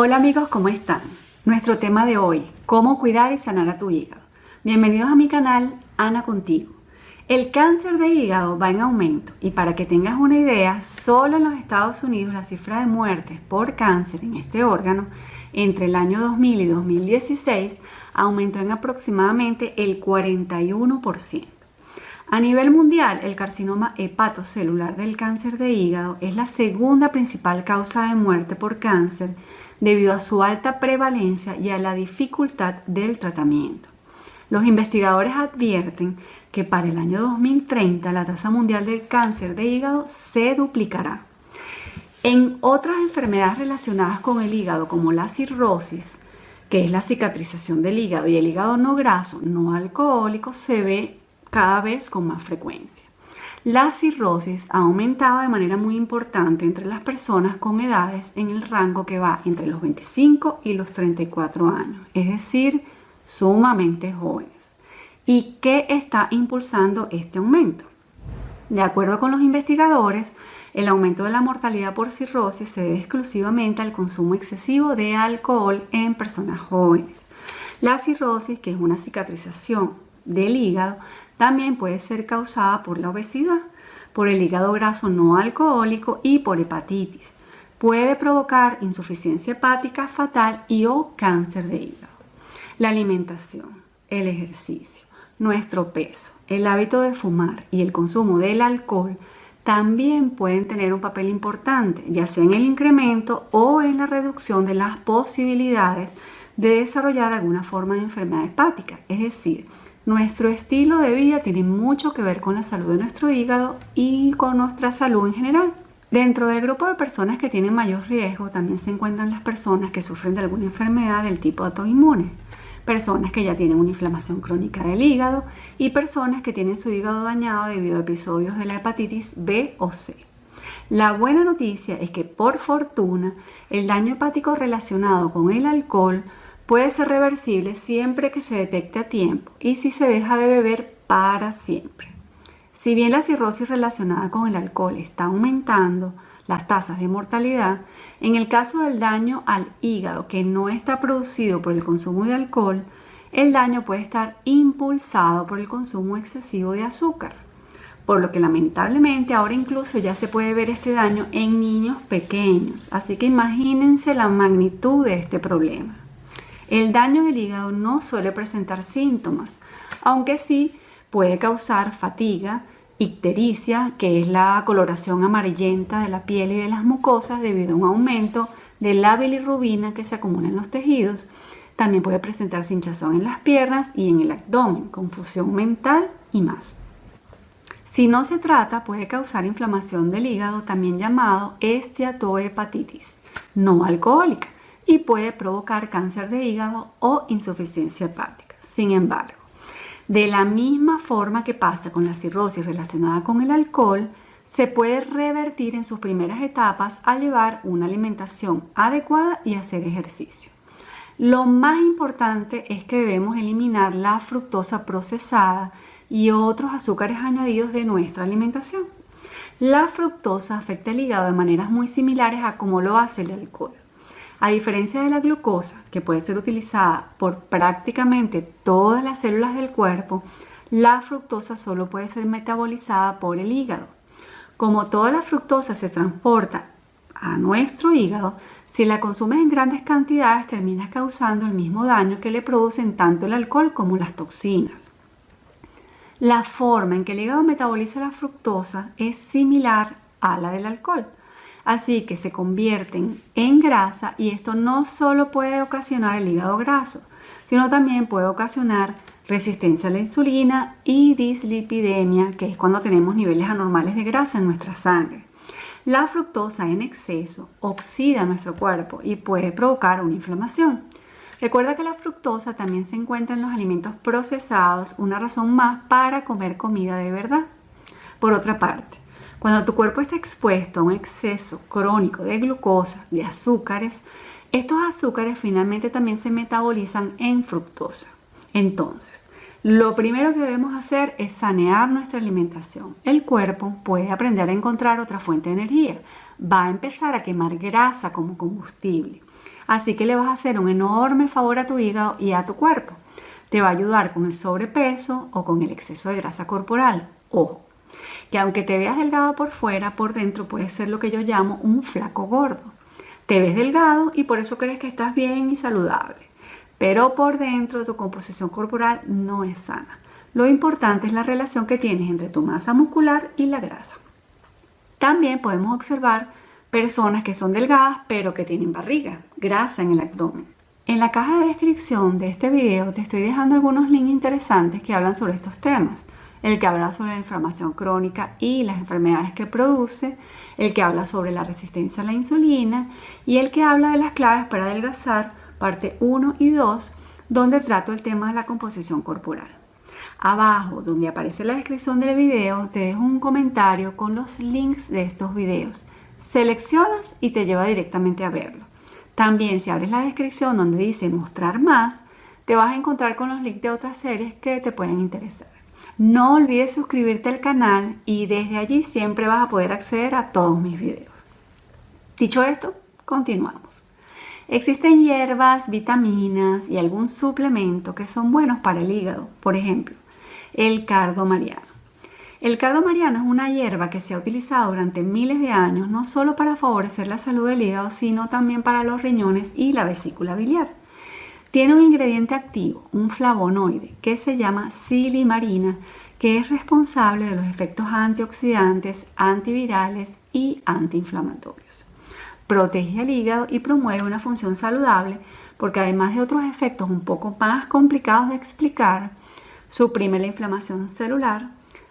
Hola amigos, ¿cómo están? Nuestro tema de hoy, cómo cuidar y sanar a tu hígado. Bienvenidos a mi canal Ana Contigo. El cáncer de hígado va en aumento y para que tengas una idea, solo en los Estados Unidos la cifra de muertes por cáncer en este órgano entre el año 2000 y 2016 aumentó en aproximadamente el 41%. A nivel mundial, el carcinoma hepatocelular del cáncer de hígado es la segunda principal causa de muerte por cáncer debido a su alta prevalencia y a la dificultad del tratamiento. Los investigadores advierten que para el año 2030 la tasa mundial del cáncer de hígado se duplicará. En otras enfermedades relacionadas con el hígado, como la cirrosis, que es la cicatrización del hígado, y el hígado no graso, no alcohólico, se ve cada vez con más frecuencia. La cirrosis ha aumentado de manera muy importante entre las personas con edades en el rango que va entre los 25 y los 34 años, es decir, sumamente jóvenes. ¿Y qué está impulsando este aumento? De acuerdo con los investigadores, el aumento de la mortalidad por cirrosis se debe exclusivamente al consumo excesivo de alcohol en personas jóvenes. La cirrosis, que es una cicatrización del hígado, también puede ser causada por la obesidad, por el hígado graso no alcohólico y por hepatitis. Puede provocar insuficiencia hepática fatal y o cáncer de hígado. La alimentación, el ejercicio, nuestro peso, el hábito de fumar y el consumo del alcohol también pueden tener un papel importante, ya sea en el incremento o en la reducción de las posibilidades de desarrollar alguna forma de enfermedad hepática, es decir, nuestro estilo de vida tiene mucho que ver con la salud de nuestro hígado y con nuestra salud en general. Dentro del grupo de personas que tienen mayor riesgo también se encuentran las personas que sufren de alguna enfermedad del tipo autoinmune, personas que ya tienen una inflamación crónica del hígado y personas que tienen su hígado dañado debido a episodios de la hepatitis B o C. La buena noticia es que por fortuna el daño hepático relacionado con el alcohol puede ser reversible siempre que se detecte a tiempo y si se deja de beber para siempre. Si bien la cirrosis relacionada con el alcohol está aumentando las tasas de mortalidad, en el caso del daño al hígado que no está producido por el consumo de alcohol, el daño puede estar impulsado por el consumo excesivo de azúcar, por lo que lamentablemente ahora incluso ya se puede ver este daño en niños pequeños, así que imagínense la magnitud de este problema. El daño en el hígado no suele presentar síntomas, aunque sí puede causar fatiga, ictericia, que es la coloración amarillenta de la piel y de las mucosas debido a un aumento de la bilirrubina que se acumula en los tejidos. También puede presentar hinchazón en las piernas y en el abdomen, confusión mental y más. Si no se trata, puede causar inflamación del hígado, también llamado esteatohepatitis no alcohólica, y puede provocar cáncer de hígado o insuficiencia hepática. Sin embargo, de la misma forma que pasa con la cirrosis relacionada con el alcohol, se puede revertir en sus primeras etapas al llevar una alimentación adecuada y hacer ejercicio. Lo más importante es que debemos eliminar la fructosa procesada y otros azúcares añadidos de nuestra alimentación. La fructosa afecta el hígado de maneras muy similares a como lo hace el alcohol. A diferencia de la glucosa, que puede ser utilizada por prácticamente todas las células del cuerpo, la fructosa solo puede ser metabolizada por el hígado. Como toda la fructosa se transporta a nuestro hígado, si la consumes en grandes cantidades terminas causando el mismo daño que le producen tanto el alcohol como las toxinas. La forma en que el hígado metaboliza la fructosa es similar a la del alcohol. Así que se convierten en grasa y esto no solo puede ocasionar el hígado graso, sino también puede ocasionar resistencia a la insulina y dislipidemia, que es cuando tenemos niveles anormales de grasa en nuestra sangre. La fructosa en exceso oxida nuestro cuerpo y puede provocar una inflamación. Recuerda que la fructosa también se encuentra en los alimentos procesados, una razón más para comer comida de verdad. Por otra parte, cuando tu cuerpo está expuesto a un exceso crónico de glucosa, de azúcares, estos azúcares finalmente también se metabolizan en fructosa. Entonces, lo primero que debemos hacer es sanear nuestra alimentación. El cuerpo puede aprender a encontrar otra fuente de energía. Va a empezar a quemar grasa como combustible. Así que le vas a hacer un enorme favor a tu hígado y a tu cuerpo. Te va a ayudar con el sobrepeso o con el exceso de grasa corporal. Ojo, que aunque te veas delgado por fuera, por dentro puede ser lo que yo llamo un flaco gordo. Te ves delgado y por eso crees que estás bien y saludable, pero por dentro tu composición corporal no es sana. Lo importante es la relación que tienes entre tu masa muscular y la grasa. También podemos observar personas que son delgadas pero que tienen barriga, grasa en el abdomen. En la caja de descripción de este video te estoy dejando algunos links interesantes que hablan sobre estos temas. El que habla sobre la inflamación crónica y las enfermedades que produce, el que habla sobre la resistencia a la insulina y el que habla de las claves para adelgazar, parte 1 y 2, donde trato el tema de la composición corporal. Abajo, donde aparece la descripción del video, te dejo un comentario con los links de estos videos. Seleccionas y te lleva directamente a verlo. También si abres la descripción donde dice mostrar más, te vas a encontrar con los links de otras series que te pueden interesar. No olvides suscribirte al canal y desde allí siempre vas a poder acceder a todos mis videos. Dicho esto, continuamos. Existen hierbas, vitaminas y algún suplemento que son buenos para el hígado. Por ejemplo, el cardo mariano. El cardo mariano es una hierba que se ha utilizado durante miles de años no solo para favorecer la salud del hígado, sino también para los riñones y la vesícula biliar. Tiene un ingrediente activo, un flavonoide, que se llama silimarina, que es responsable de los efectos antioxidantes, antivirales y antiinflamatorios. Protege el hígado y promueve una función saludable porque además de otros efectos un poco más complicados de explicar, Suprime la inflamación celular,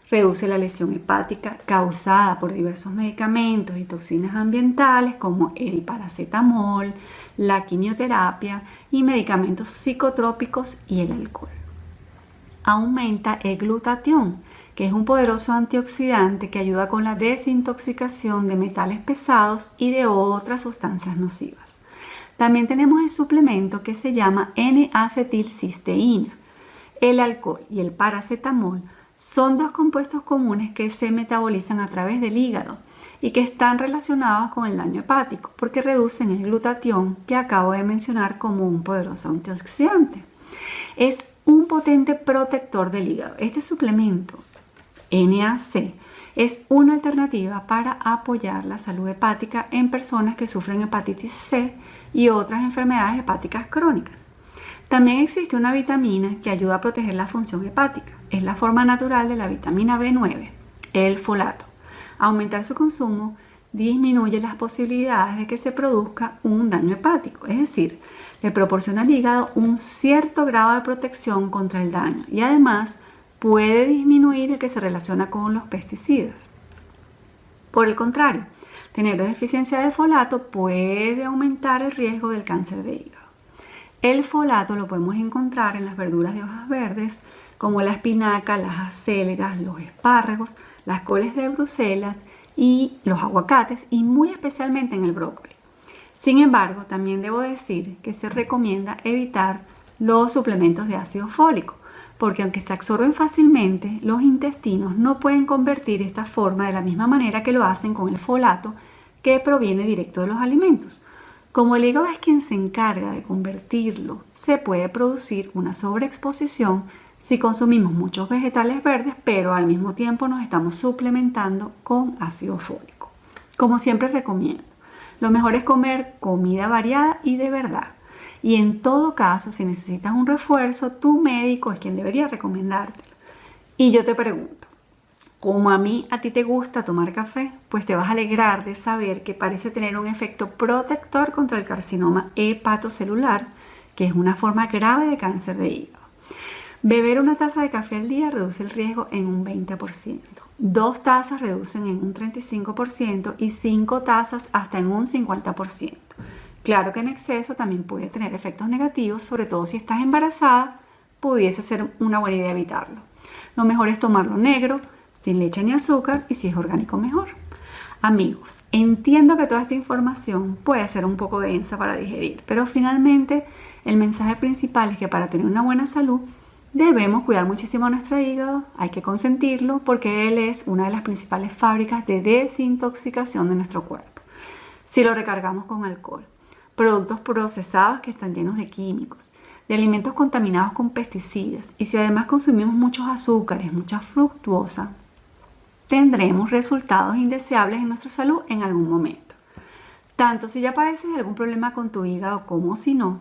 reduce la lesión hepática causada por diversos medicamentos y toxinas ambientales como el paracetamol, la quimioterapia y medicamentos psicotrópicos y el alcohol. Aumenta el glutatión, que es un poderoso antioxidante que ayuda con la desintoxicación de metales pesados y de otras sustancias nocivas. También tenemos el suplemento que se llama N-acetilcisteína, el alcohol y el paracetamol son dos compuestos comunes que se metabolizan a través del hígado y que están relacionados con el daño hepático porque reducen el glutatión que acabo de mencionar como un poderoso antioxidante. Es un potente protector del hígado. Este suplemento, NAC, es una alternativa para apoyar la salud hepática en personas que sufren hepatitis C y otras enfermedades hepáticas crónicas. También existe una vitamina que ayuda a proteger la función hepática. Es la forma natural de la vitamina B9, el folato. Aumentar su consumo disminuye las posibilidades de que se produzca un daño hepático, es decir, le proporciona al hígado un cierto grado de protección contra el daño y además puede disminuir el que se relaciona con los pesticidas. Por el contrario, tener deficiencia de folato puede aumentar el riesgo del cáncer de hígado. El folato lo podemos encontrar en las verduras de hojas verdes como la espinaca, las acelgas, los espárragos, las coles de Bruselas y los aguacates y muy especialmente en el brócoli. Sin embargo, también debo decir que se recomienda evitar los suplementos de ácido fólico, porque aunque se absorben fácilmente, los intestinos no pueden convertir esta forma de la misma manera que lo hacen con el folato que proviene directo de los alimentos. Como el hígado es quien se encarga de convertirlo, se puede producir una sobreexposición si consumimos muchos vegetales verdes, pero al mismo tiempo nos estamos suplementando con ácido fólico. Como siempre recomiendo, lo mejor es comer comida variada y de verdad. Y en todo caso, si necesitas un refuerzo, tu médico es quien debería recomendártelo. Y yo te pregunto, como a mí a ti te gusta tomar café, pues te vas a alegrar de saber que parece tener un efecto protector contra el carcinoma hepatocelular, que es una forma grave de cáncer de hígado. Beber una taza de café al día reduce el riesgo en un 20%. Dos tazas reducen en un 35% y cinco tazas hasta en un 50%. Claro que en exceso también puede tener efectos negativos, sobre todo si estás embarazada, pudiese ser una buena idea evitarlo. Lo mejor es tomarlo negro, sin leche ni azúcar y si es orgánico mejor. Amigos, entiendo que toda esta información puede ser un poco densa para digerir, pero finalmente el mensaje principal es que para tener una buena salud debemos cuidar muchísimo nuestro hígado, hay que consentirlo porque él es una de las principales fábricas de desintoxicación de nuestro cuerpo. Si lo recargamos con alcohol, productos procesados que están llenos de químicos, de alimentos contaminados con pesticidas y si además consumimos muchos azúcares, mucha fructuosa, tendremos resultados indeseables en nuestra salud en algún momento. Tanto si ya padeces algún problema con tu hígado como si no,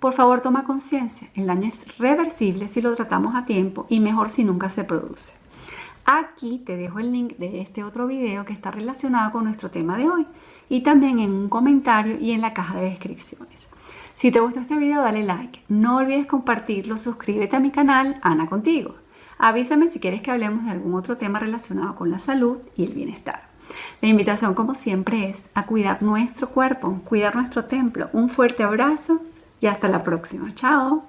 por favor toma conciencia, el daño es reversible si lo tratamos a tiempo y mejor si nunca se produce. Aquí te dejo el link de este otro video que está relacionado con nuestro tema de hoy y también en un comentario y en la caja de descripciones. Si te gustó este video dale like, no olvides compartirlo, suscríbete a mi canal Ana Contigo. Avísame si quieres que hablemos de algún otro tema relacionado con la salud y el bienestar. La invitación como siempre es a cuidar nuestro cuerpo, cuidar nuestro templo. Un fuerte abrazo y hasta la próxima. Chao.